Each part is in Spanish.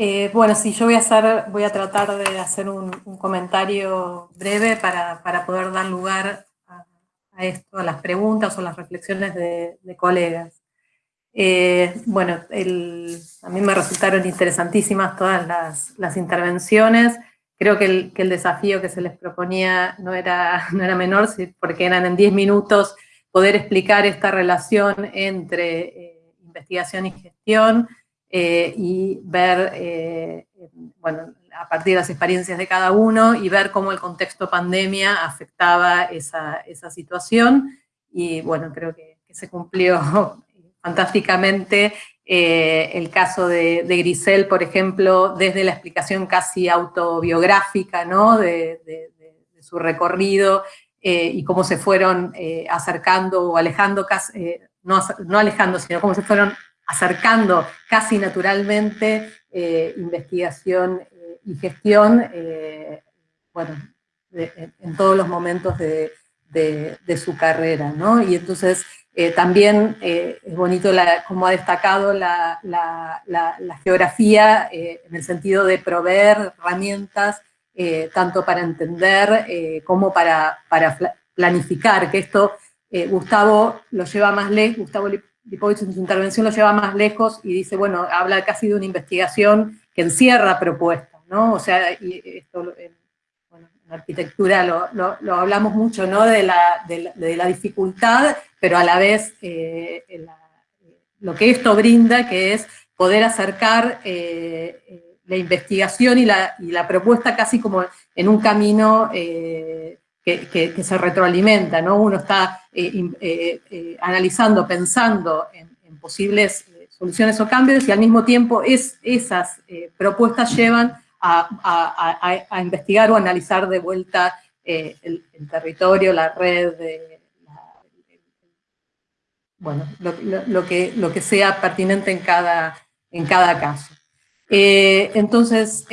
Eh, bueno, sí, yo voy a, tratar de hacer un, comentario breve para, poder dar lugar a, esto, a las preguntas o las reflexiones de, colegas. Eh, bueno, a mí me resultaron interesantísimas todas las, intervenciones. Creo que el, desafío que se les proponía no era, no era menor, porque eran en 10 minutos poder explicar esta relación entre eh, investigación y gestión, eh, y ver, eh, bueno, a partir de las experiencias de cada uno y ver cómo el contexto pandemia afectaba esa, esa situación. Y bueno, creo que, se cumplió fantásticamente eh, el caso de, Grisel, por ejemplo, desde la explicación casi autobiográfica ¿no? de, de, su recorrido y cómo se fueron acercando o alejando, no, no alejando, sino cómo se fueron acercando casi naturalmente eh, investigación eh, y gestión, eh, bueno, en todos los momentos de, su carrera, ¿no? Y entonces también es bonito como ha destacado la, geografía en el sentido de proveer herramientas tanto para entender como para, para planificar, que esto Gustavo lo lleva más lejos, Gustavo Lipovich en su intervención lo lleva más lejos y dice, bueno, habla casi de una investigación que encierra propuestas, ¿no? O sea, esto en, arquitectura lo, hablamos mucho, ¿no? De la, de la, dificultad, pero a la vez eh, lo que esto brinda, que es poder acercar eh, eh, la investigación y la, y la, propuesta casi como en un camino que, se retroalimenta, ¿no? Uno está eh, eh, eh, analizando, pensando en, posibles soluciones o cambios y al mismo tiempo es, esas propuestas llevan a, investigar o analizar de vuelta el, territorio, la red, bueno, lo, que, lo que sea pertinente en cada, en cada caso. entonces,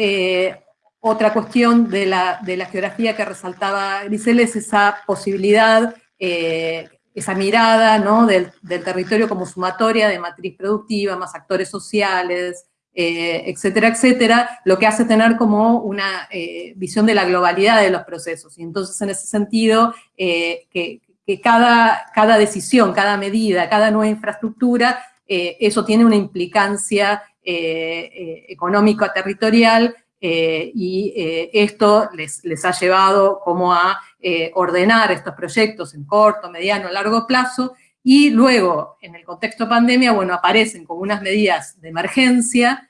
otra cuestión de la, geografía que resaltaba Grisel es esa posibilidad, eh, esa mirada ¿no? del, territorio como sumatoria de matriz productiva, más actores sociales, eh, etcétera, etcétera, lo que hace tener como una eh, visión de la globalidad de los procesos. Y entonces, en ese sentido, que, cada, cada decisión, cada medida, cada nueva infraestructura, eso tiene una implicancia económica territorial eh, y eh, esto les, ha llevado como a eh, ordenar estos proyectos en corto, mediano, largo plazo, y luego, en el contexto pandemia, bueno, aparecen como unas medidas de emergencia,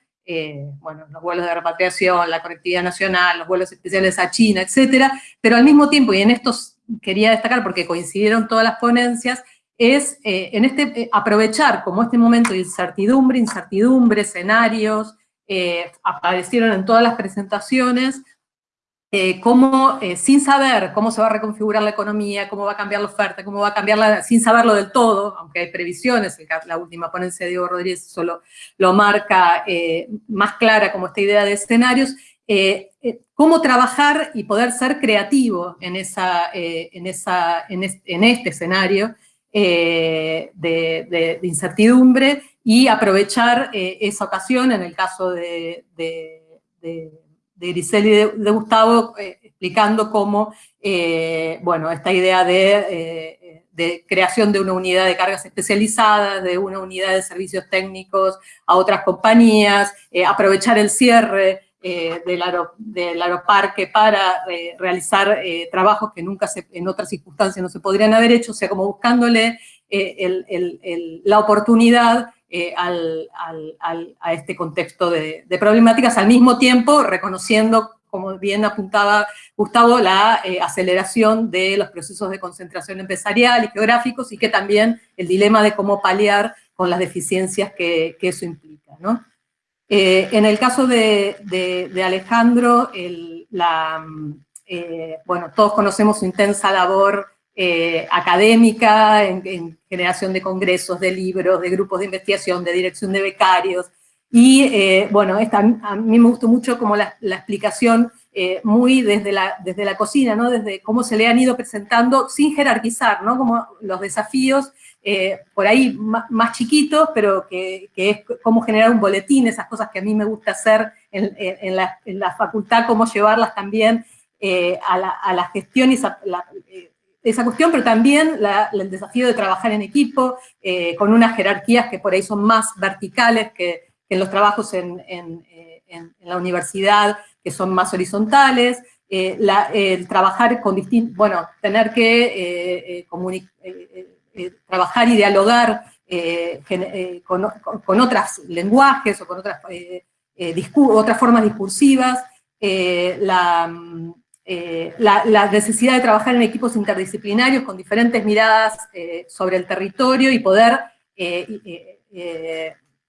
bueno, los vuelos de repatriación, la conectividad nacional, los vuelos especiales a China, etcétera, pero al mismo tiempo, y en estos quería destacar porque coincidieron todas las ponencias, es en este, aprovechar como este momento de incertidumbre, incertidumbre, escenarios, eh, aparecieron en todas las presentaciones, eh, cómo, eh, sin saber cómo se va a reconfigurar la economía, cómo va a cambiar la oferta, cómo va a cambiar sin saberlo del todo, aunque hay previsiones, la última ponencia de Diego Rodríguez solo lo marca más clara como esta idea de escenarios, cómo trabajar y poder ser creativo en, esa, en, esa, en, este, escenario de, de, incertidumbre y aprovechar eh, esa ocasión, en el caso de, de, Grisel y de, Gustavo, eh, explicando cómo, eh, bueno, esta idea de, creación de una unidad de cargas especializadas, de una unidad de técnicos a otras compañías, aprovechar el cierre del, del, aeroparque para realizar trabajos que nunca en otras circunstancias no se podrían haber hecho, o sea, como buscándole la oportunidad eh, a este contexto de, problemáticas, al mismo tiempo reconociendo, como bien apuntaba Gustavo, la eh, aceleración de los procesos de concentración empresarial y geográficos y que también el dilema de cómo paliar con las deficiencias que, eso implica. Eh, en el caso de, Alejandro, la, bueno, todos conocemos su intensa labor eh, académica, en, generación de congresos, de libros, de grupos de investigación, de dirección de becarios. Y eh, bueno, a mí me gustó mucho como la, explicación eh, muy desde la, desde la cocina, ¿no? desde cómo se le han ido presentando sin jerarquizar, ¿no? como los desafíos por ahí más, chiquitos, pero que, es cómo generar un boletín, esas cosas que a mí me gusta hacer en, la, facultad, cómo llevarlas también a la, gestión y esa, cuestión, pero también el desafío de trabajar en equipo, con unas jerarquías que por ahí son más verticales que, en los trabajos en, la universidad, que son más horizontales, eh, el trabajar con distintos, bueno, tener que eh, eh, trabajar y dialogar con, con, otros lenguajes o con otras, otras formas discursivas, la, la, necesidad de trabajar en equipos interdisciplinarios con diferentes miradas sobre el territorio y poder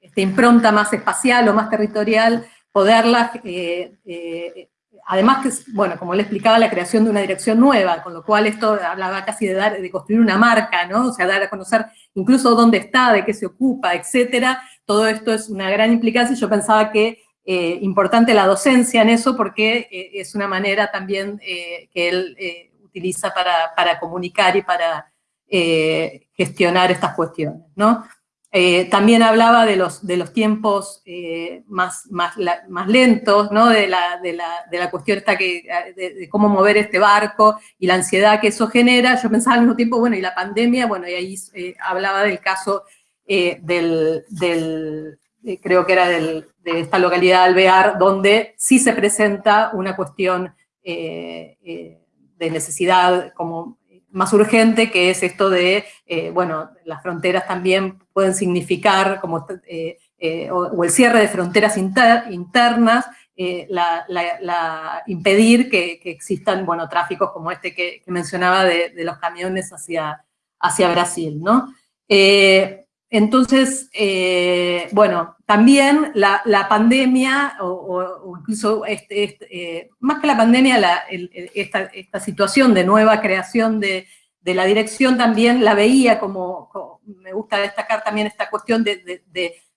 esta impronta más espacial o más territorial, poderla, eh, eh, además que, bueno, como le explicaba, la creación de una dirección nueva, con lo cual esto hablaba casi de, dar, de construir una marca, ¿no? O sea, dar a conocer incluso dónde está, de qué se ocupa, etcétera. Todo esto es una gran implicancia y yo pensaba que eh, importante la docencia en eso porque es una manera también que él utiliza para, para, comunicar y para gestionar estas cuestiones, ¿no? Eh, también hablaba de los, de los tiempos eh, más, más, más, lentos, ¿no? de, la, de, la, de la cuestión esta que, de, cómo mover este barco y la ansiedad que eso genera. Yo pensaba al mismo tiempo, bueno, y la pandemia, bueno, y ahí eh, hablaba del caso del, del creo que era de esta localidad Alvear, donde sí se presenta una cuestión de necesidad como más urgente, que es esto de, eh, bueno, las fronteras también pueden significar, como, eh, eh, o, el cierre de fronteras internas, la, impedir que, existan, bueno, tráficos como este que, mencionaba de, los camiones hacia, hacia Brasil, ¿no? Entonces, eh, bueno, también la, pandemia, o, incluso este, este, eh, más que la pandemia, esta, situación de nueva creación de, la dirección también la veía como, me gusta destacar también esta cuestión de,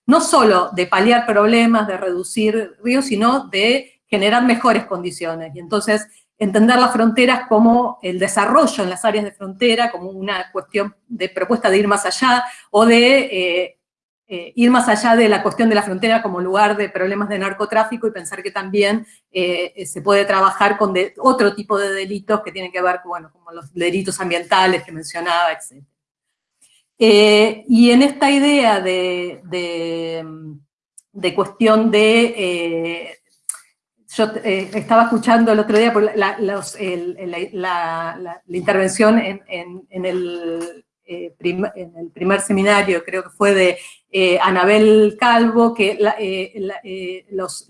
no solo de paliar problemas, de reducir ríos, sino de generar mejores condiciones. Y entonces, entender las fronteras como el desarrollo en las áreas de frontera, como una cuestión de propuesta de ir más allá, o de eh, eh, ir más allá de la cuestión de la frontera como lugar de problemas de narcotráfico y pensar que también eh, se puede trabajar con otro tipo de delitos que tienen que ver bueno, como los delitos ambientales que mencionaba, etc. y en esta idea de, de cuestión de yo eh, estaba escuchando el otro día la, intervención en, el, eh, en, el, primer seminario, creo que fue de eh, Anabel Calvo, que los,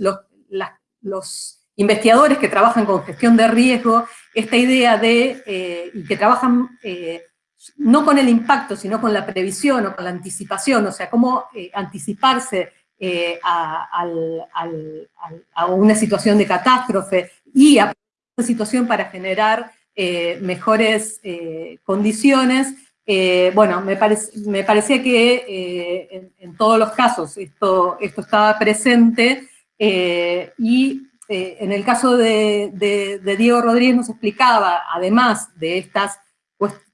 los, investigadores que trabajan con gestión de riesgo, esta idea de, y que trabajan no con el impacto, sino con la previsión o con la anticipación, o sea, cómo anticiparse eh, a, una situación de catástrofe y a una situación para generar eh, mejores eh, condiciones, bueno, me, parecía que en, todos los casos esto, esto estaba presente y en el caso de, de Diego Rodríguez nos explicaba, además de estas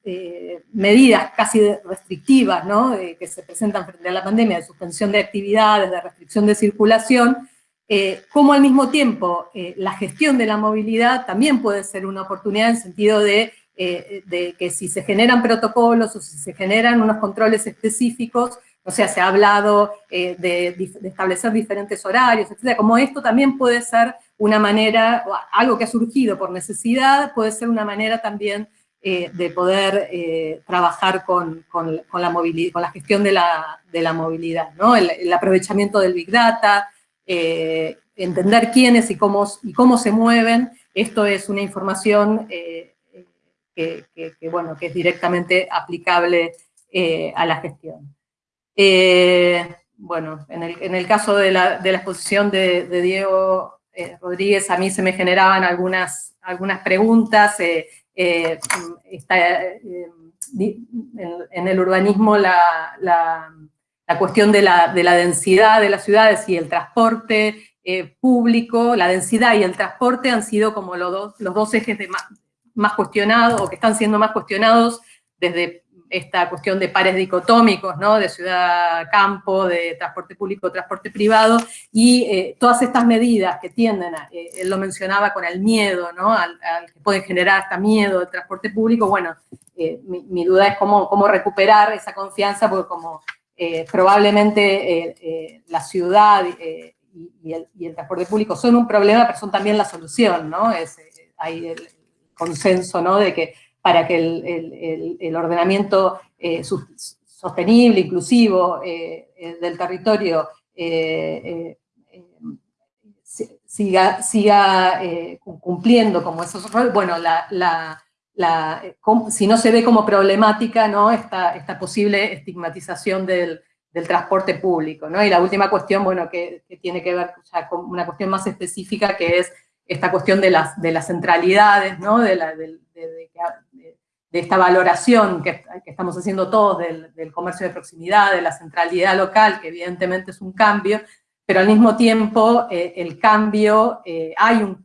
eh, medidas casi restrictivas ¿no? Eh, que se presentan frente a la pandemia, de suspensión de actividades, de restricción de circulación, eh, como al mismo tiempo la gestión de la movilidad también puede ser una oportunidad en sentido de, que si se generan protocolos o si se generan unos controles específicos, o sea, se ha hablado de, establecer diferentes horarios, etc. Como esto también puede ser una manera, algo que ha surgido por necesidad, puede ser una manera también eh, de poder eh, trabajar con, la movilidad, con la gestión de la, movilidad, ¿no? el, aprovechamiento del Big Data, eh, entender quiénes y cómo, y cómo se mueven, esto es una información que, bueno, que es directamente aplicable a la gestión. bueno, en el, caso de la, exposición de, Diego Rodríguez, a mí se me generaban algunas, algunas preguntas, eh, eh, en, el urbanismo la, cuestión de la, densidad de las ciudades y el transporte eh, público, la densidad y el transporte han sido como los dos, los dos ejes de más, cuestionados, o que están siendo más cuestionados desde esta cuestión de pares dicotómicos, ¿no? de ciudad-campo, de transporte público, transporte privado, y eh, todas estas medidas que tienden, a, eh, él lo mencionaba con el miedo, ¿no? al, que puede generar hasta miedo del transporte público, bueno, mi, duda es cómo, cómo recuperar esa confianza, porque como probablemente la ciudad y, el, transporte público son un problema, pero son también la solución, ¿no? Es, hay el consenso, ¿no? De que para que el, ordenamiento eh, sostenible, inclusivo eh, eh, del territorio siga, siga cumpliendo como esos roles, bueno, la, si no se ve como problemática ¿no? esta, esta posible estigmatización del, transporte público. ¿no? Y la última cuestión, bueno, que, tiene que ver con una cuestión más específica, que es esta cuestión de las, de las centralidades, ¿no? de, la, de, esta valoración que, estamos haciendo todos del, comercio de proximidad, de la centralidad local, que evidentemente es un cambio, pero al mismo tiempo eh, el cambio, eh, hay un,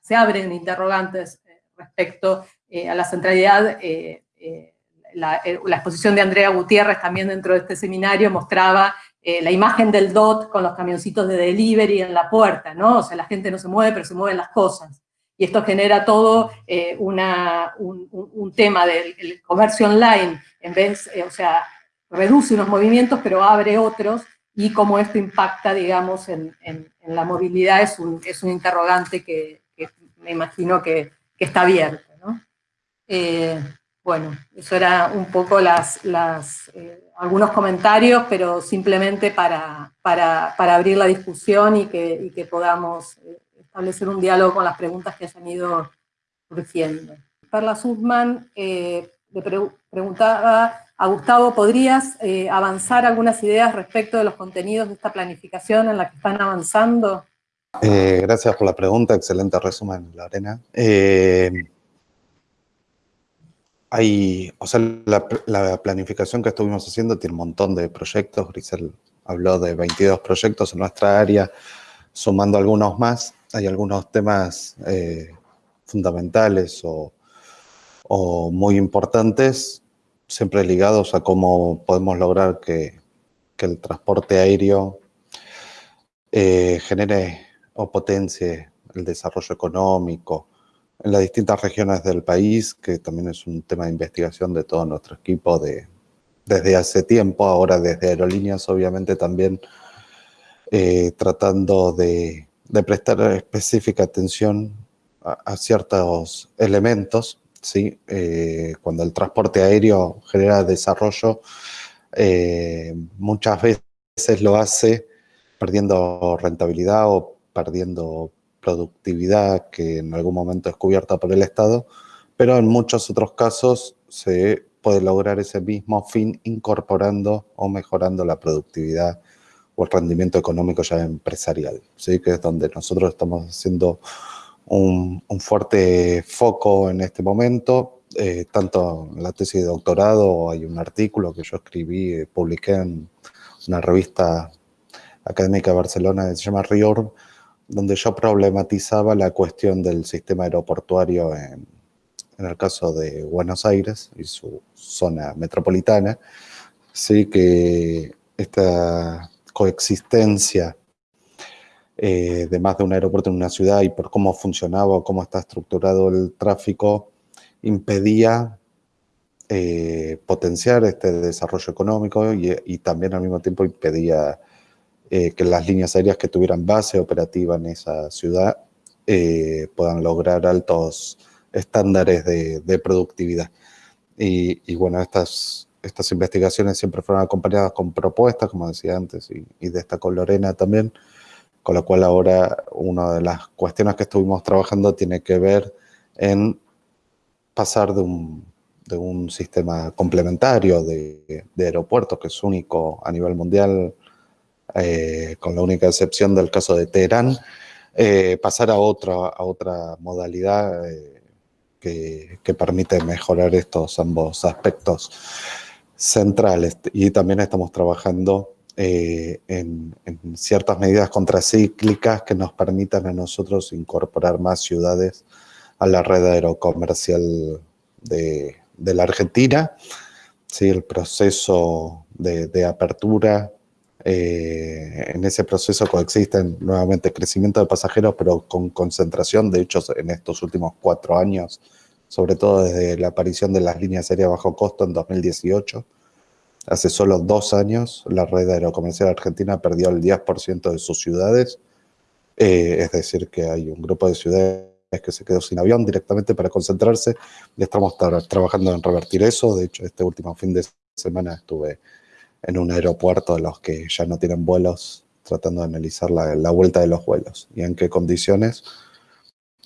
se abren interrogantes eh, respecto a la centralidad. La, la, exposición de Andrea Gutiérrez también dentro de este seminario mostraba eh, la imagen del DOT con los camioncitos de delivery en la puerta, ¿no? O sea, la gente no se mueve, pero se mueven las cosas. Y esto genera todo eh, una, un, tema del comercio online, en vez, eh, o sea, reduce unos movimientos, pero abre otros, y cómo esto impacta, digamos, en, en, la movilidad es un, es un interrogante que, me imagino que, que está abierto, ¿no? bueno, eso era un poco las, las algunos comentarios, pero simplemente para, para, para abrir la discusión y que, y que, podamos eh, establecer un diálogo con las preguntas que hayan ido surgiendo. Perla Sudman eh, le preguntaba a Gustavo, ¿podrías eh, avanzar algunas ideas respecto de los contenidos de esta planificación en la que están avanzando? gracias por la pregunta, excelente resumen, Lorena hay, o sea, la, planificación que estuvimos haciendo tiene un montón de proyectos. Grisel habló de 22 proyectos en nuestra área, sumando algunos más. Hay algunos temas eh, fundamentales o, muy importantes, siempre ligados a cómo podemos lograr que, el transporte aéreo eh, genere o potencie el desarrollo económico, en las distintas regiones del país, que también es un tema de investigación de todo nuestro equipo de, desde hace tiempo, ahora desde Aerolíneas obviamente también eh, tratando de, prestar específica atención a, ciertos elementos, ¿sí? Eh, cuando el transporte aéreo genera desarrollo, eh, muchas veces lo hace perdiendo rentabilidad o perdiendo productividad que en algún momento es cubierta por el Estado, pero en muchos otros casos se puede lograr ese mismo fin incorporando o mejorando la productividad o el rendimiento económico ya empresarial, ¿sí? que es donde nosotros estamos haciendo un, fuerte foco en este momento, eh, tanto en la tesis de doctorado, hay un artículo que yo escribí, eh, publiqué en una revista académica de Barcelona que se llama RIORB, donde yo problematizaba la cuestión del sistema aeroportuario en, el caso de Buenos Aires y su zona metropolitana, sí que esta coexistencia eh, de más de un aeropuerto en una ciudad y por cómo funcionaba o cómo está estructurado el tráfico, impedía eh, potenciar este desarrollo económico y, y, también al mismo tiempo impedía eh, que las líneas aéreas que tuvieran base operativa en esa ciudad puedan lograr altos estándares de, productividad. Y, bueno, estas, estas investigaciones siempre fueron acompañadas con propuestas, como decía antes, y, y destacó Lorena también, con lo cual ahora una de las cuestiones que estuvimos trabajando tiene que ver en pasar de un, de un sistema complementario de, aeropuertos, que es único a nivel mundial, eh, con la única excepción del caso de Teherán, eh, pasar a otra, a otra modalidad eh, que, permite mejorar estos ambos aspectos centrales. Y también estamos trabajando en, ciertas medidas contracíclicas que nos permitan a nosotros incorporar más ciudades a la red aerocomercial de, de la Argentina ¿sí? el proceso de, apertura. Eh, en ese proceso coexisten nuevamente crecimiento de pasajeros, pero con concentración, de hecho, en estos últimos cuatro años, sobre todo desde la aparición de las líneas aéreas bajo costo en 2018. Hace solo dos años, la red aerocomercial argentina perdió el 10% de sus ciudades, eh, es decir, que hay un grupo de ciudades que se quedó sin avión directamente para concentrarse y estamos trabajando en revertir eso. De hecho, este último fin de semana estuve en un aeropuerto de los que ya no tienen vuelos, tratando de analizar la vuelta de los vuelos y en qué condiciones,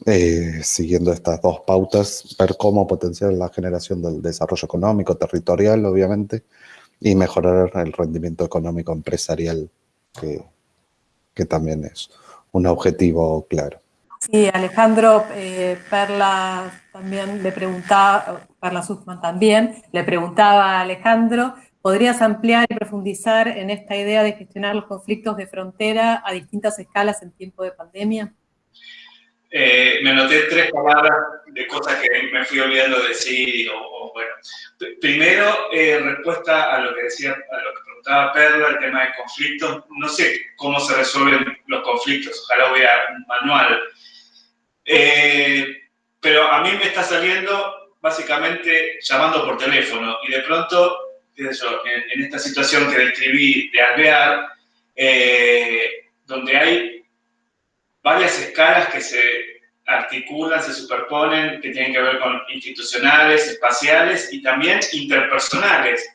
eh, siguiendo estas dos pautas, ver cómo potenciar la generación del desarrollo económico, territorial, obviamente, y mejorar el rendimiento económico empresarial, que, también es un objetivo claro. Sí, Alejandro eh, Perla también le preguntaba, Perla Sussman también, le preguntaba a Alejandro, ¿podrías ampliar y profundizar en esta idea de gestionar los conflictos de frontera a distintas escalas en tiempo de pandemia? Eh, me anoté tres palabras de cosas que me fui olvidando de decir, o, bueno. Primero, eh, respuesta a lo que decía, a lo que preguntaba Perla, el tema de conflictos. No sé cómo se resuelven los conflictos, ojalá hubiera un manual eh, pero a mí me está saliendo básicamente llamando por teléfono y de pronto, en, esta situación que describí de alvear, eh, donde hay varias escalas que se articulan, se superponen, que tienen que ver con institucionales, espaciales y también interpersonales.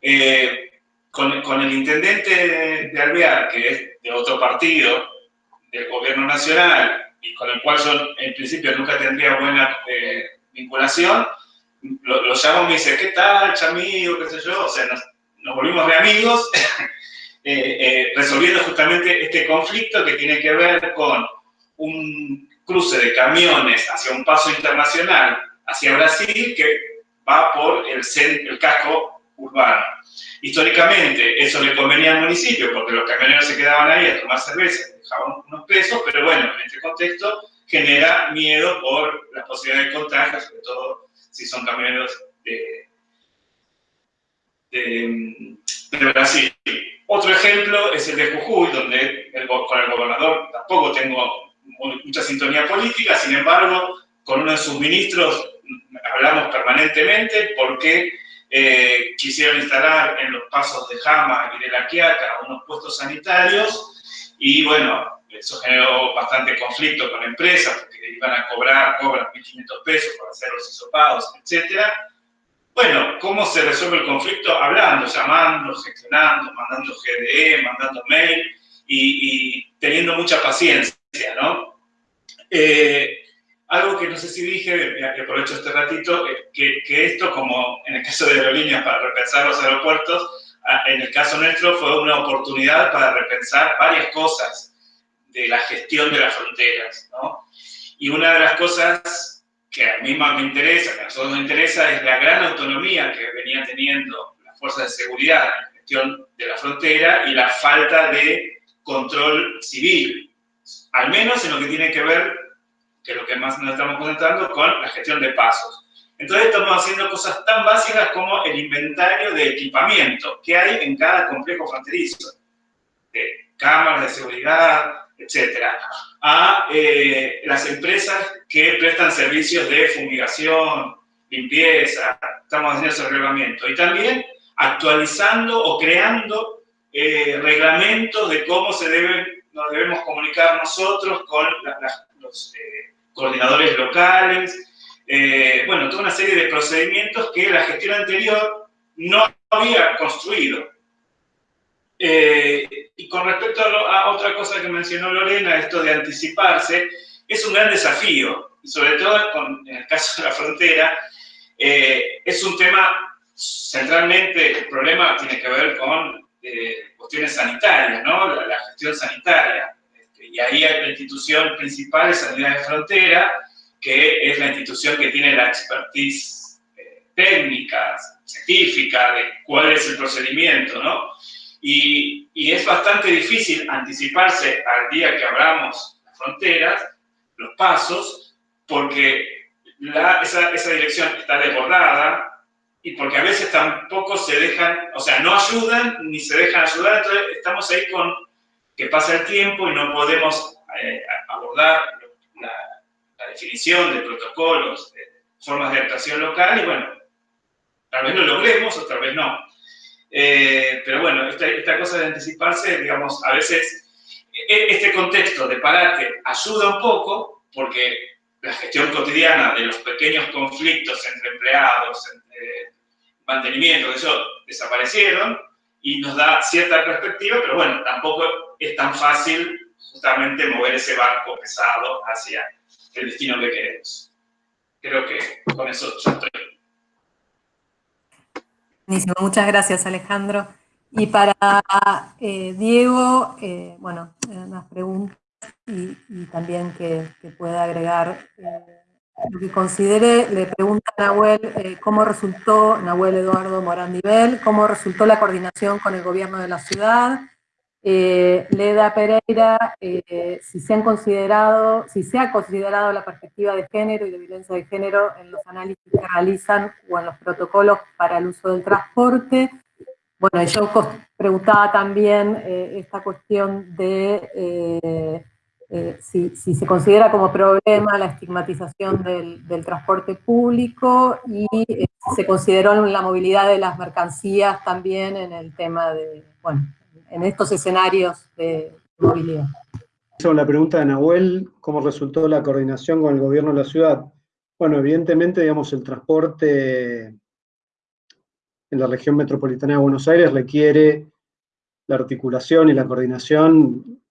Eh, con, el intendente de, de que es de otro partido, del gobierno nacional, y con el cual yo en principio nunca tendría buena eh, vinculación, lo, llamo y me dice, ¿qué tal, chamigo? ¿Qué sé yo? O sea, nos, volvimos de amigos, eh, eh, resolviendo justamente este conflicto que tiene que ver con un cruce de camiones hacia un paso internacional hacia Brasil que va por el, el casco urbano. Históricamente eso le convenía al municipio porque los camioneros se quedaban ahí a tomar cerveza, dejaban unos pesos, pero bueno, en este contexto genera miedo por las posibilidades de contagio, sobre todo si son camioneros de, Brasil. Otro ejemplo es el de Jujuy, donde con el gobernador tampoco tengo mucha sintonía política, sin embargo, con uno de sus ministros hablamos permanentemente porque eh, quisieron instalar en los pasos de Jama y de La Quiaca unos puestos sanitarios y bueno, eso generó bastante conflicto con la empresa porque iban a cobrar, cobran 1.500 pesos para hacer los hisopados, etc. Bueno, ¿cómo se resuelve el conflicto? Hablando, llamando, gestionando, mandando GDE, mandando mail y, teniendo mucha paciencia, ¿no? Eh, algo que no sé si dije, aprovecho este ratito, que, que, esto, como en el caso de aerolíneas para repensar los aeropuertos, en el caso nuestro fue una oportunidad para repensar varias cosas de la gestión de las fronteras, ¿no? Y una de las cosas que a mí más me interesa, que a nosotros nos interesa, es la gran autonomía que venían teniendo las fuerzas de seguridad en gestión de la frontera y la falta de control civil, al menos en lo que tiene que ver que es lo que más nos estamos concentrando, con la gestión de pasos. Entonces estamos haciendo cosas tan básicas como el inventario de equipamiento que hay en cada complejo fronterizo, de cámaras de seguridad, etcétera, a eh, las empresas que prestan servicios de fumigación, limpieza, estamos haciendo ese reglamento. Y también actualizando o creando eh, reglamentos de cómo se deben, nos debemos comunicar nosotros con los eh, coordinadores locales, eh, bueno, toda una serie de procedimientos que la gestión anterior no había construido. Eh, y con respecto a, otra cosa que mencionó Lorena, esto de anticiparse, es un gran desafío, sobre todo en el caso de la frontera, eh, es un tema, centralmente el problema tiene que ver con cuestiones sanitarias, ¿no? la gestión sanitaria y ahí hay la institución principal es Sanidad de Frontera, que es la institución que tiene la expertise eh, técnica, científica, de cuál es el procedimiento, ¿no? Y, y, es bastante difícil anticiparse al día que abramos las fronteras, los pasos, porque la, esa, esa, dirección está desbordada, y porque a veces tampoco se dejan, o sea, no ayudan ni se dejan ayudar, entonces estamos ahí con que pasa el tiempo y no podemos eh, abordar la, definición de protocolos, de formas de actuación local, y bueno, tal vez lo logremos o tal vez no. Eh, pero bueno, esta, esta, cosa de anticiparse, digamos, a veces e, este contexto de parate ayuda un poco porque la gestión cotidiana de los pequeños conflictos entre empleados, entre mantenimiento, eso desaparecieron y nos da cierta perspectiva, pero bueno, tampoco es tan fácil justamente mover ese barco pesado hacia el destino que queremos. Creo que con eso ya estoy. Buenísimo, muchas gracias Alejandro. Y para eh, Diego, eh, bueno, unas preguntas y, también que, pueda agregar eh, lo que considere. Le pregunta a Nahuel cómo resultó, Nahuel Eduardo Morandivel, cómo resultó la coordinación con el gobierno de la ciudad, eh, Leda Pereira, eh, si se han considerado, si se ha considerado la perspectiva de género y de violencia de género en los análisis que realizan o en los protocolos para el uso del transporte. Bueno, yo preguntaba también eh, esta cuestión de si, se considera como problema la estigmatización del, del transporte público y se consideró la movilidad de las mercancías también en el tema de, bueno, en estos escenarios de movilidad. La pregunta de Nahuel, ¿cómo resultó la coordinación con el gobierno de la ciudad? Bueno, evidentemente, digamos, el transporte en la región metropolitana de Buenos Aires requiere la articulación y la coordinación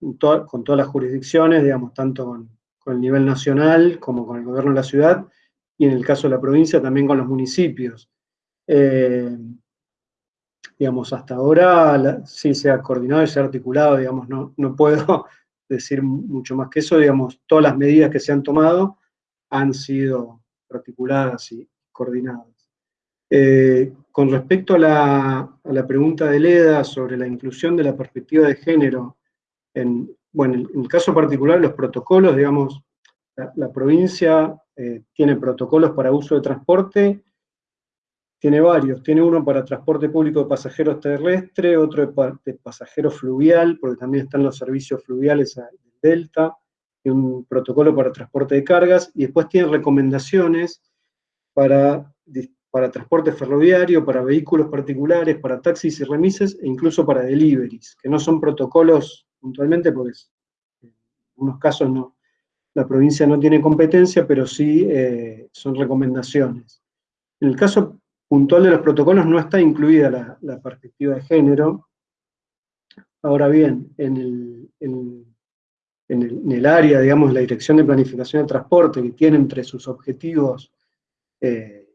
con todas las jurisdicciones, digamos, tanto con, el nivel nacional como con el gobierno de la ciudad, y en el caso de la provincia también con los municipios. Eh, digamos, hasta ahora sí se ha coordinado y se ha articulado, digamos, no, no puedo decir mucho más que eso, digamos, todas las medidas que se han tomado han sido articuladas y coordinadas. Eh, con respecto a la, a la, pregunta de Leda sobre la inclusión de la perspectiva de género, en, bueno, en el caso particular los protocolos, digamos, la, provincia eh, tiene protocolos para uso de transporte tiene varios, tiene uno para transporte público de pasajeros terrestre, otro de, pasajeros fluvial, porque también están los servicios fluviales del Delta, y un protocolo para transporte de cargas, y después tiene recomendaciones para, para transporte ferroviario, para vehículos particulares, para taxis y remises, e incluso para deliveries, que no son protocolos puntualmente, porque en algunos casos no, la provincia no tiene competencia, pero sí eh, son recomendaciones. En el caso puntual de los protocolos no está incluida la, perspectiva de género. Ahora bien, en el, área, digamos, la Dirección de Planificación de Transporte, que tiene entre sus objetivos eh,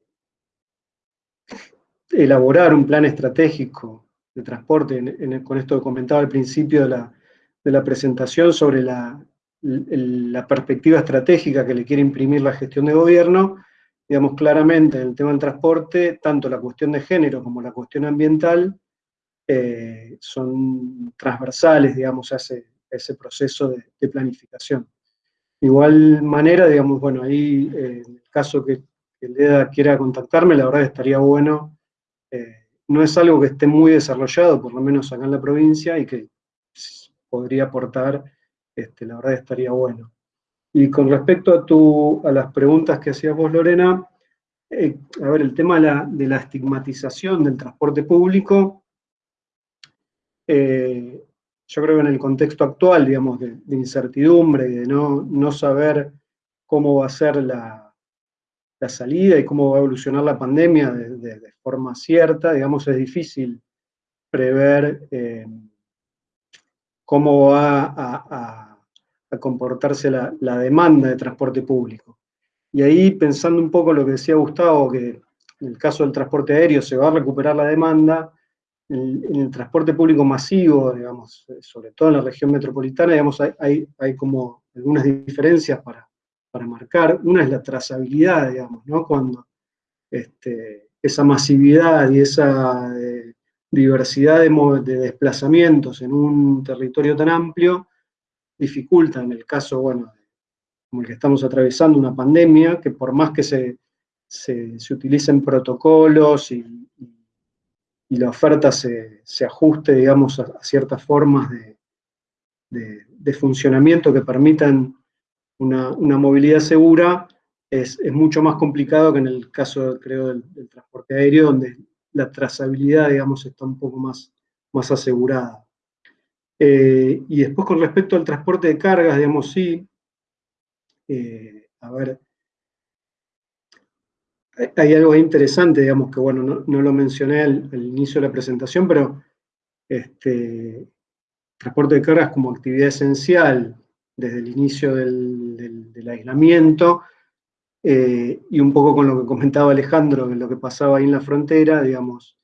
elaborar un plan estratégico de transporte, con esto que comentaba al principio de la, presentación sobre la perspectiva estratégica que le quiere imprimir la gestión de gobierno, digamos, claramente en el tema del transporte, tanto la cuestión de género como la cuestión ambiental eh, son transversales, digamos, a ese, proceso de, planificación. De igual manera, digamos, bueno, ahí, eh, en el caso que, el EDA quiera contactarme, la verdad estaría bueno, eh, no es algo que esté muy desarrollado, por lo menos acá en la provincia, y que podría aportar, este, la verdad estaría bueno. Y con respecto a, tu, a las preguntas que hacías vos, Lorena, eh, a ver, el tema de la, estigmatización del transporte público, eh, yo creo que en el contexto actual, digamos, de, incertidumbre y de no, saber cómo va a ser la, salida y cómo va a evolucionar la pandemia de, forma cierta, digamos, es difícil prever eh, cómo va a comportarse la, demanda de transporte público. Y ahí, pensando un poco lo que decía Gustavo, que en el caso del transporte aéreo se va a recuperar la demanda, en, el transporte público masivo, digamos, sobre todo en la región metropolitana, digamos, hay, hay, como algunas diferencias para, para marcar. Una es la trazabilidad, digamos, ¿no? Cuando este, esa masividad y esa eh, diversidad de, de, desplazamientos en un territorio tan amplio dificulta en el caso, bueno, como el que estamos atravesando, una pandemia, que por más que se, se, utilicen protocolos y, la oferta se, ajuste, digamos, a, ciertas formas de, funcionamiento que permitan una, movilidad segura, es, mucho más complicado que en el caso, creo, del, transporte aéreo, donde la trazabilidad, digamos, está un poco más, más asegurada. Eh, y después con respecto al transporte de cargas, digamos, sí, eh, a ver, hay algo interesante, digamos, que bueno, no, lo mencioné al, inicio de la presentación, pero este, transporte de cargas como actividad esencial desde el inicio del, aislamiento, eh, y un poco con lo que comentaba Alejandro, de lo que pasaba ahí en la frontera, digamos,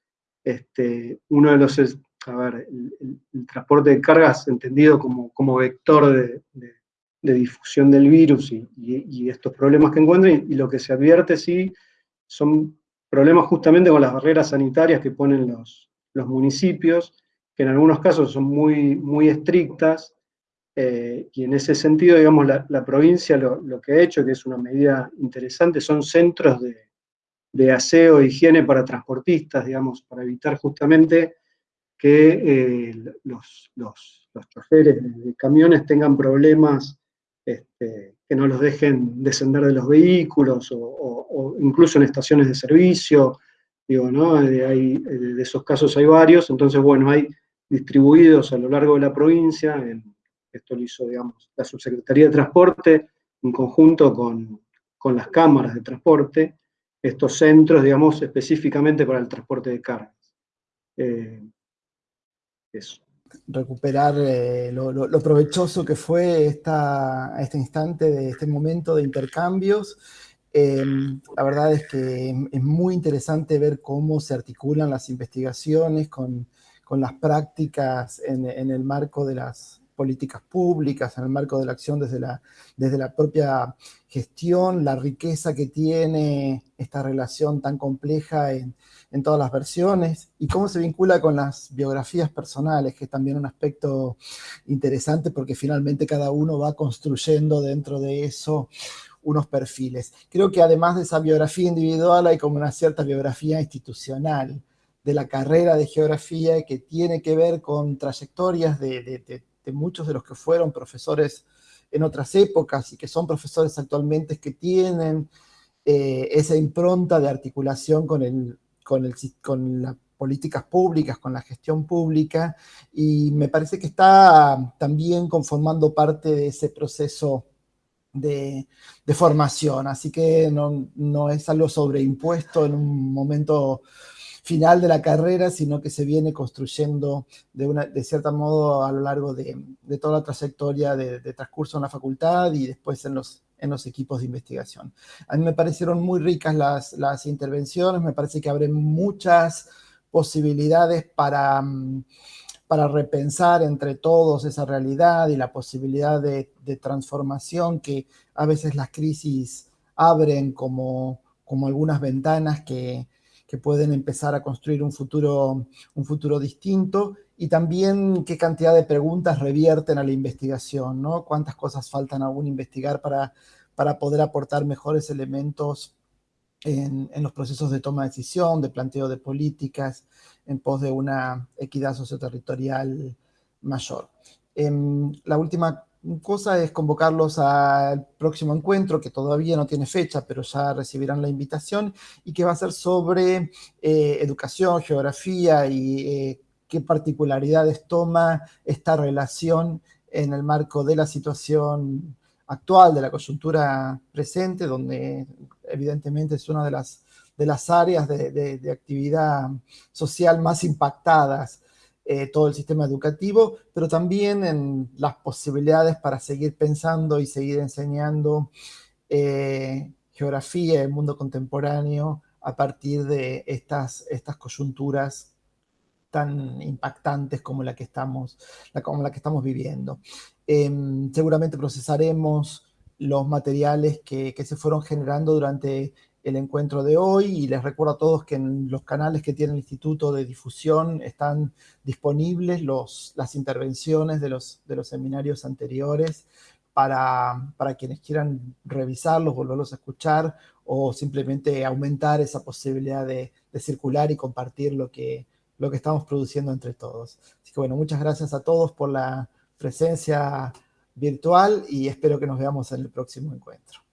este, uno de los, a ver, el, transporte de cargas entendido como, como vector de, difusión del virus y, estos problemas que encuentran, y lo que se advierte sí son problemas justamente con las barreras sanitarias que ponen los, los municipios, que en algunos casos son muy, muy estrictas, eh, y en ese sentido, digamos, la, provincia lo, que ha hecho, que es una medida interesante, son centros de, de aseo e higiene para transportistas, digamos, para evitar justamente que eh, los, los, los, choferes de camiones tengan problemas este, que no los dejen descender de los vehículos o, incluso en estaciones de servicio, digo, ¿no? De, hay, de, esos casos hay varios, entonces, bueno, hay distribuidos a lo largo de la provincia, esto lo hizo, digamos, la Subsecretaría de Transporte, en conjunto con, con las cámaras de transporte, estos centros, digamos, específicamente para el transporte de cargas. Eh, recuperar eh, lo, provechoso que fue esta, este instante, de este momento de intercambios. Em, la verdad es que es muy interesante ver cómo se articulan las investigaciones con, las prácticas en, el marco de las políticas públicas, en el marco de la acción desde la, desde la propia gestión, la riqueza que tiene esta relación tan compleja en, en todas las versiones, y cómo se vincula con las biografías personales, que es también un aspecto interesante porque finalmente cada uno va construyendo dentro de eso unos perfiles. Creo que además de esa biografía individual hay como una cierta biografía institucional de la carrera de geografía que tiene que ver con trayectorias de, muchos de los que fueron profesores en otras épocas y que son profesores actualmente que tienen eh, esa impronta de articulación con el con, el, con las políticas públicas, con la gestión pública, y me parece que está también conformando parte de ese proceso de, formación, así que no, es algo sobreimpuesto en un momento final de la carrera, sino que se viene construyendo de, una, de cierto modo a lo largo de, toda la trayectoria de, de, transcurso en la facultad y después en los, en los equipos de investigación. A mí me parecieron muy ricas las, las intervenciones, me parece que abre muchas posibilidades para, para repensar entre todos esa realidad y la posibilidad de, transformación que a veces las crisis abren como, como algunas ventanas que, que pueden empezar a construir un futuro, un futuro distinto y también qué cantidad de preguntas revierten a la investigación, ¿no? Cuántas cosas faltan aún investigar para, para poder aportar mejores elementos en, los procesos de toma de decisión, de planteo de políticas, en pos de una equidad socioterritorial mayor. Em, la última cosa es convocarlos al próximo encuentro, que todavía no tiene fecha, pero ya recibirán la invitación, y que va a ser sobre eh, educación, geografía y eh, qué particularidades toma esta relación en el marco de la situación actual, de la coyuntura presente, donde evidentemente es una de las, de las áreas de, actividad social más impactadas eh, todo el sistema educativo, pero también en las posibilidades para seguir pensando y seguir enseñando eh, geografía el mundo contemporáneo a partir de estas, estas coyunturas tan impactantes como la que estamos, como la que estamos viviendo. Em, seguramente procesaremos los materiales que, se fueron generando durante el encuentro de hoy y les recuerdo a todos que en los canales que tiene el Instituto de Difusión están disponibles los, las intervenciones de los, de los seminarios anteriores para, quienes quieran revisarlos, volverlos a escuchar o simplemente aumentar esa posibilidad de, de circular y compartir lo que, lo que estamos produciendo entre todos. Así que bueno, muchas gracias a todos por la presencia virtual y espero que nos veamos en el próximo encuentro.